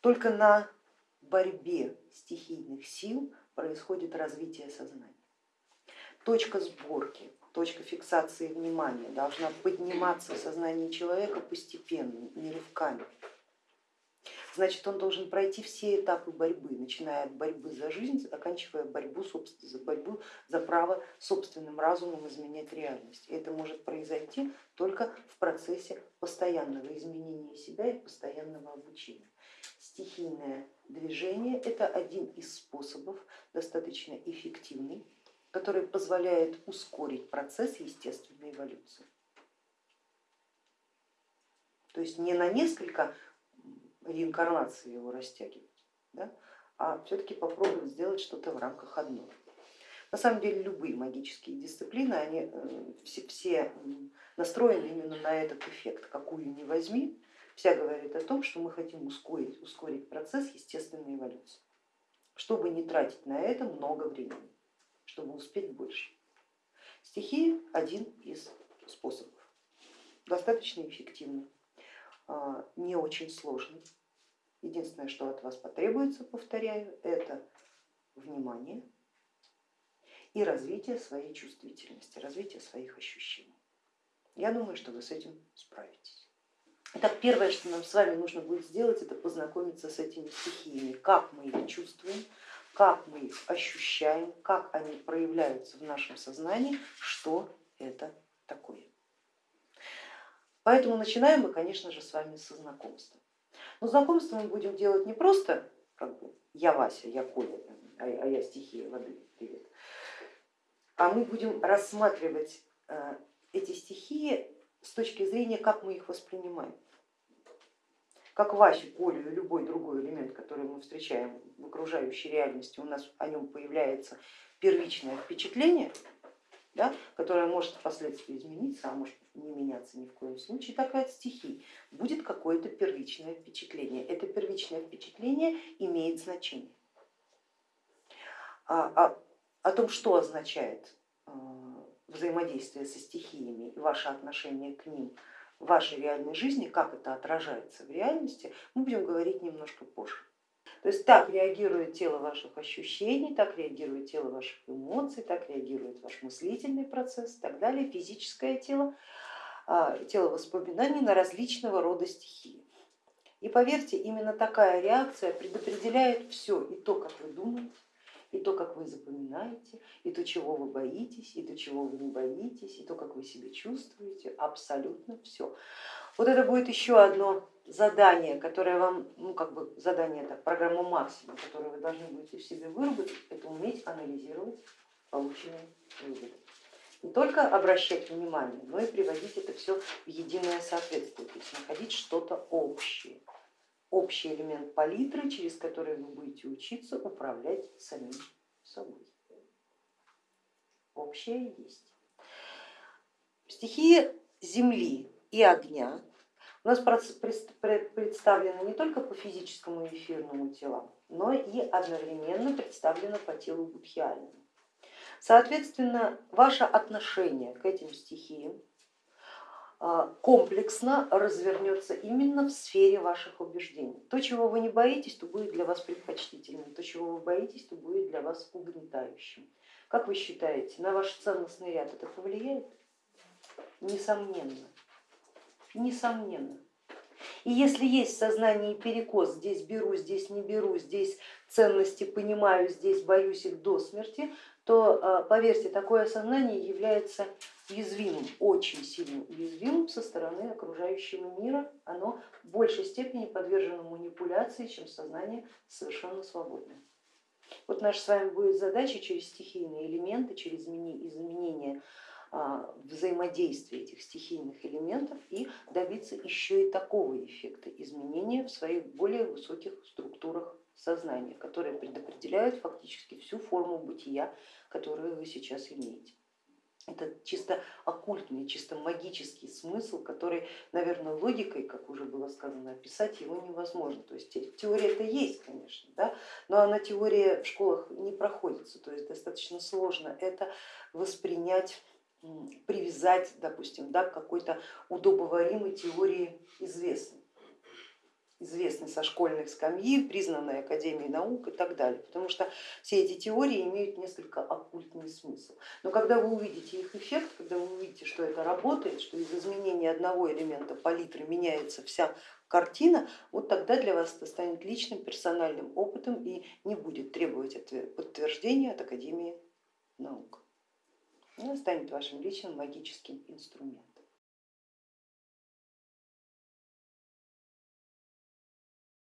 Только на борьбе стихийных сил происходит развитие сознания. Точка сборки, точка фиксации внимания должна подниматься в сознании человека постепенно, не рывками. Значит, он должен пройти все этапы борьбы, начиная от борьбы за жизнь, оканчивая борьбу, за борьбу за право собственным разумом изменять реальность. И это может произойти только в процессе постоянного изменения себя и постоянного обучения. Стихийное движение это один из способов, достаточно эффективный, который позволяет ускорить процесс естественной эволюции. То есть не на несколько реинкарнации его растягивать, да, а все-таки попробовать сделать что-то в рамках одного. На самом деле любые магические дисциплины, они э, все, все настроены именно на этот эффект. Какую ни возьми, вся говорит о том, что мы хотим ускорить, ускорить процесс естественной эволюции, чтобы не тратить на это много времени, чтобы успеть больше. Стихии один из способов, достаточно эффективный, а, не очень сложный. Единственное, что от вас потребуется, повторяю, это внимание и развитие своей чувствительности, развитие своих ощущений. Я думаю, что вы с этим справитесь. Итак, первое, что нам с вами нужно будет сделать, это познакомиться с этими стихиями, как мы их чувствуем, как мы их ощущаем, как они проявляются в нашем сознании, что это такое. Поэтому начинаем мы, конечно же, с вами со знакомства. Но знакомство мы будем делать не просто как бы, я Вася, я Коля, а, я стихия воды, а мы будем рассматривать э, эти стихии с точки зрения, как мы их воспринимаем. Как Васю, Колю и любой другой элемент, который мы встречаем в окружающей реальности, у нас о нем появляется первичное впечатление, да, которое может впоследствии измениться, а может не меняться ни в коем случае, так и от стихий будет какое-то первичное впечатление. Это первичное впечатление имеет значение. А, а, о том, что означает э, взаимодействие со стихиями и ваше отношение к ним в вашей реальной жизни, как это отражается в реальности, мы будем говорить немножко позже. То есть так реагирует тело ваших ощущений, так реагирует тело ваших эмоций, так реагирует ваш мыслительный процесс и так далее, физическое тело, а, тело воспоминаний на различного рода стихии. И поверьте, именно такая реакция предопределяет все, и то, как вы думаете, и то, как вы запоминаете, и то, чего вы боитесь, и то, чего вы не боитесь, и то, как вы себя чувствуете, абсолютно все. Вот это будет еще одно задание, которое вам, ну как бы задание, это программа максимум, которую вы должны будете в себе выработать, это уметь анализировать полученные выводы. Не только обращать внимание, но и приводить это все в единое соответствие, то есть находить что-то общее общий элемент палитры, через который вы будете учиться управлять самим собой. Общее есть. Стихии земли и огня у нас представлены не только по физическому и эфирному телам, но и одновременно представлены по телу будхиальному. Соответственно, ваше отношение к этим стихиям комплексно развернется именно в сфере ваших убеждений. То, чего вы не боитесь, то будет для вас предпочтительным, то, чего вы боитесь, то будет для вас угнетающим. Как вы считаете, на ваш ценностный ряд это повлияет? Несомненно, несомненно. И если есть в сознании перекос, здесь беру, здесь не беру, здесь ценности понимаю, здесь боюсь их до смерти, то а, поверьте, такое сознание является уязвимым, очень сильно уязвимым со стороны окружающего мира, оно в большей степени подвержено манипуляции, чем сознание совершенно свободное. Вот наша с вами будет задача через стихийные элементы, через изменение а, взаимодействия этих стихийных элементов и добиться еще и такого эффекта изменения в своих более высоких структурах сознания, которые предопределяют фактически всю форму бытия, которую вы сейчас имеете. Это чисто оккультный, чисто магический смысл, который, наверное, логикой, как уже было сказано, описать его невозможно. То есть теория это есть, конечно, да, но она теория в школах не проходится, то есть достаточно сложно это воспринять привязать, допустим, да, к какой-то удобоваримой теории известной. Известный со школьных скамьи, признанной Академией наук и так далее, потому что все эти теории имеют несколько оккультный смысл. Но когда вы увидите их эффект, когда вы увидите, что это работает, что из изменения одного элемента палитры меняется вся картина, вот тогда для вас это станет личным персональным опытом и не будет требовать подтверждения от Академии наук. Она станет вашим личным магическим инструментом.